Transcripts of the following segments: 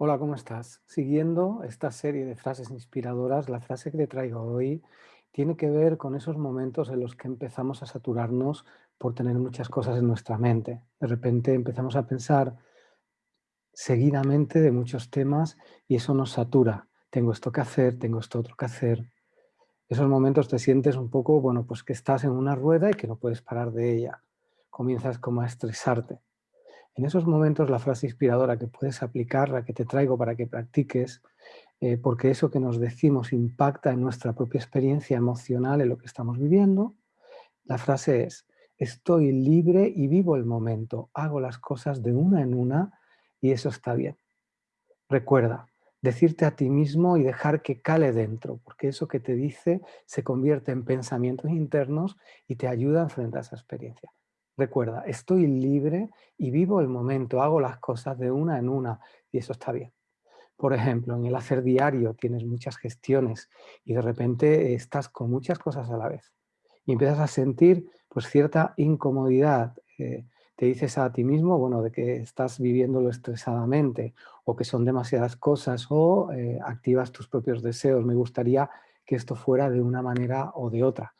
Hola, ¿cómo estás? Siguiendo esta serie de frases inspiradoras, la frase que te traigo hoy tiene que ver con esos momentos en los que empezamos a saturarnos por tener muchas cosas en nuestra mente. De repente empezamos a pensar seguidamente de muchos temas y eso nos satura. Tengo esto que hacer, tengo esto otro que hacer. Esos momentos te sientes un poco, bueno, pues que estás en una rueda y que no puedes parar de ella. Comienzas como a estresarte. En esos momentos la frase inspiradora que puedes aplicar, la que te traigo para que practiques, eh, porque eso que nos decimos impacta en nuestra propia experiencia emocional, en lo que estamos viviendo, la frase es, estoy libre y vivo el momento, hago las cosas de una en una y eso está bien. Recuerda, decirte a ti mismo y dejar que cale dentro, porque eso que te dice se convierte en pensamientos internos y te ayuda a enfrentar esa experiencia. Recuerda, estoy libre y vivo el momento, hago las cosas de una en una y eso está bien. Por ejemplo, en el hacer diario tienes muchas gestiones y de repente estás con muchas cosas a la vez y empiezas a sentir pues cierta incomodidad. Eh, te dices a ti mismo, bueno, de que estás viviéndolo estresadamente o que son demasiadas cosas o eh, activas tus propios deseos. Me gustaría que esto fuera de una manera o de otra.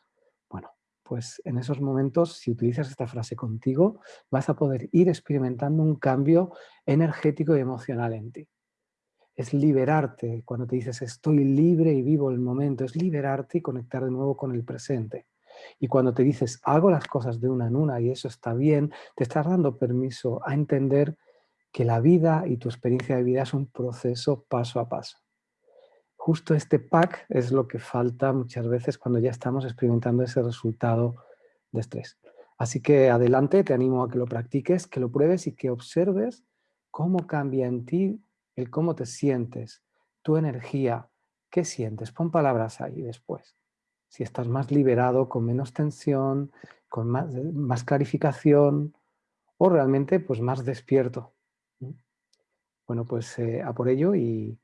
Pues en esos momentos, si utilizas esta frase contigo, vas a poder ir experimentando un cambio energético y emocional en ti. Es liberarte, cuando te dices estoy libre y vivo el momento, es liberarte y conectar de nuevo con el presente. Y cuando te dices hago las cosas de una en una y eso está bien, te estás dando permiso a entender que la vida y tu experiencia de vida es un proceso paso a paso justo este pack es lo que falta muchas veces cuando ya estamos experimentando ese resultado de estrés. Así que adelante, te animo a que lo practiques, que lo pruebes y que observes cómo cambia en ti el cómo te sientes, tu energía, qué sientes. Pon palabras ahí después. Si estás más liberado, con menos tensión, con más, clarificación o realmente pues más despierto. Bueno, pues eh, a por ello y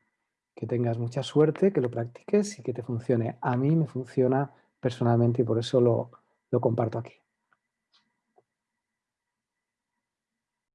que tengas mucha suerte, que lo practiques y que te funcione. A mí me funciona personalmente y por eso lo, lo comparto aquí.